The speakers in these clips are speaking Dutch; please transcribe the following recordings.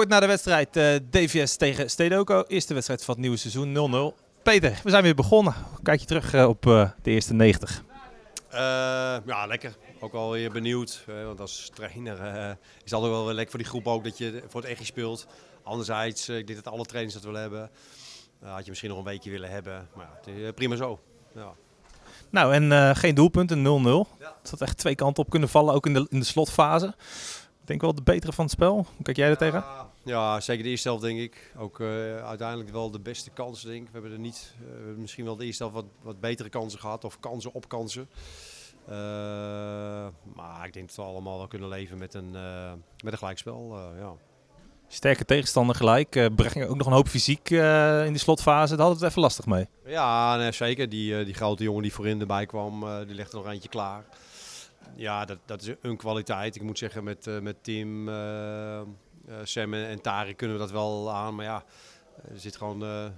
Kort na de wedstrijd uh, DVS tegen Stedoco. Eerste wedstrijd van het nieuwe seizoen 0-0. Peter, we zijn weer begonnen. Kijk je terug uh, op uh, de eerste 90? ja, lekker. Ook wel weer benieuwd. want als trainer is altijd wel lekker voor die groep ook dat je voor het echt speelt. Anderzijds, ik denk dat alle trainers dat willen hebben. had je misschien nog een weekje willen hebben. Maar ja, prima zo. Ja. Nou, en geen doelpunten, 0-0. Ja. Het had echt twee kanten op kunnen vallen, ook in de, in de slotfase denk wel de betere van het spel. Hoe kijk jij er tegen? Ja, zeker de eerste helft denk ik. Ook uh, uiteindelijk wel de beste kansen denk ik. We hebben er niet, uh, we hebben misschien wel de eerste helft wat, wat betere kansen gehad. Of kansen op kansen. Uh, maar ik denk dat we allemaal wel kunnen leven met een, met een gelijkspel. ja. Sterke tegenstander gelijk. Uh, brengen ook nog een hoop fysiek uh, in de slotfase. Daar hadden we het even lastig mee. Ja, nee, zeker. Die, die grote jongen die voorin erbij kwam, die legde nog eentje klaar ja, dat, dat is een kwaliteit. Ik moet zeggen, met, met Tim, Sam en Tari kunnen we dat wel aan. Maar ja, er zit gewoon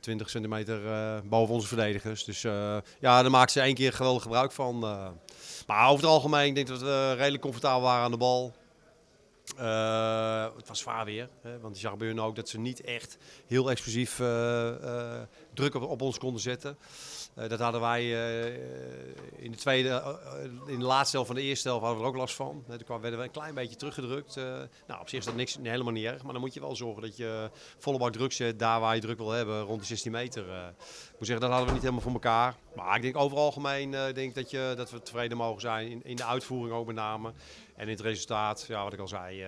20 centimeter boven onze verdedigers. Dus ja, daar maakt ze één keer geweldig gebruik van. maar over het algemeen denk ik dat we redelijk comfortabel waren aan de bal. Uh, het was zwaar weer, hè, want je zag bij hun ook dat ze niet echt heel explosief uh, uh, druk op, ons konden zetten. dat hadden wij in de tweede, in de laatste helft van de eerste helft hadden we ook last van. toen werden we een klein beetje teruggedrukt. nou, op zich is dat niks, helemaal niet erg, maar dan moet je wel zorgen dat je volle bak druk zet daar waar je druk wil hebben, rond de 16 meter. ik moet zeggen, dat hadden we niet helemaal voor elkaar. Maar ik denk over algemeen denk dat, je, dat we tevreden mogen zijn in, in de uitvoering ook met name. En in het resultaat, ja, wat ik al zei,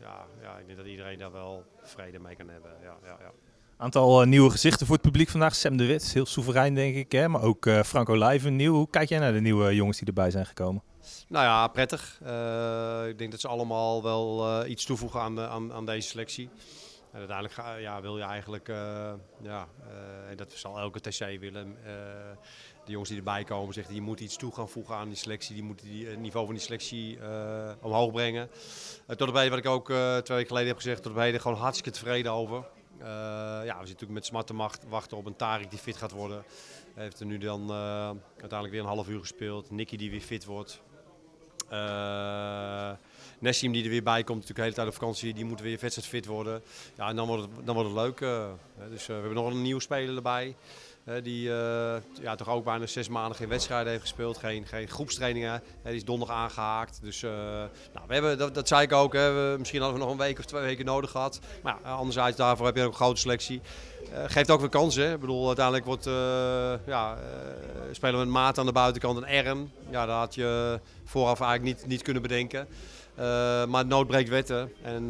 ja, ja, ik denk dat iedereen daar wel vrede mee kan hebben. Ja, ja, ja. Aantal uh, nieuwe gezichten voor het publiek vandaag. Sam de Wit, heel soeverein denk ik. Hè? Maar ook uh, Franco Lijven nieuw. Hoe kijk jij naar de nieuwe jongens die erbij zijn gekomen? Nou ja, prettig. ik denk dat ze allemaal wel iets toevoegen aan, de, aan, aan deze selectie. En uiteindelijk ja, wil je eigenlijk, uh, ja, uh, dat zal elke TC willen. Uh, de jongens die erbij komen zeggen, je moet iets toe gaan voegen aan die selectie. Die moeten die, het niveau van die selectie omhoog brengen. tot op heden, wat ik ook twee weken geleden heb gezegd, tot op heden gewoon hartstikke tevreden over. ja, we zitten natuurlijk met smarte macht wachten op een Tarik die fit gaat worden. Hij heeft er nu dan uiteindelijk weer een half uur gespeeld. Nicky die weer fit wordt. Uh, Nessim die er weer bij komt, natuurlijk de hele tijd op vakantie, die moet weer fit worden. Ja, en dan wordt het, dan wordt het leuk. Uh, dus uh, we hebben nog een nieuwe speler erbij. Die ja, toch ook bijna zes maanden geen wedstrijden heeft gespeeld, geen, geen groepstrainingen. die is donderdag aangehaakt. Dus nou, we hebben, dat, dat zei ik ook, hè, we, misschien hadden we nog een week of twee weken nodig gehad. Maar anderzijds daarvoor heb je ook een grote selectie. geeft ook weer kansen. Ik bedoel, uiteindelijk wordt, ja, spelen we een maat aan de buitenkant, een R. Ja, dat had je vooraf eigenlijk niet, niet kunnen bedenken. Uh, maar nood breekt wetten. En uh,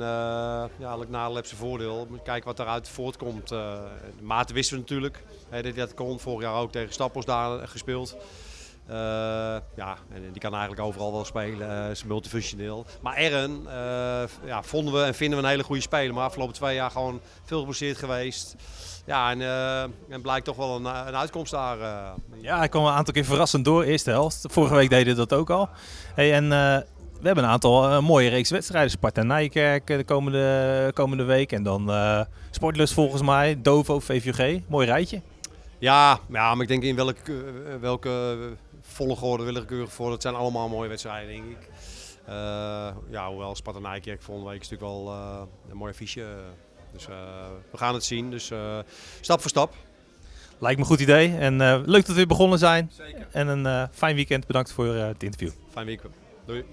ja, elk nadeel heeft zijn voordeel. Kijken wat eruit voortkomt. Uh, de wisten we natuurlijk. Hè, dat, dat kon vorig jaar ook tegen Stappels daar gespeeld. ja, en die kan eigenlijk overal wel spelen. is multifunctioneel. Maar Ern ja, vonden we en vinden we een hele goede speler. Maar afgelopen twee jaar gewoon veel geblesseerd geweest. Ja, en, en blijkt toch wel een, een uitkomst daar. Ja, hij kwam een aantal keer verrassend door, eerste helft. Vorige week deden dat ook al. Hey, en we hebben een aantal uh, mooie reeks wedstrijden. Sparta Nijkerk eh, de komende, komende week. En dan uh, Sportlust volgens mij, Dovo, VVG. Mooi rijtje. Ja, ja, maar ik denk in welke, welke volgorde willekeurig voor. Dat zijn allemaal mooie wedstrijden, denk ik. Uh, ja, hoewel Sparta Nijkerk volgende week is natuurlijk wel een mooi affiche. Dus we gaan het zien. Dus stap voor stap. Lijkt me een goed idee. En leuk dat we weer begonnen zijn. Zeker. En een fijn weekend. Bedankt voor het interview. Fijn weekend. Doei.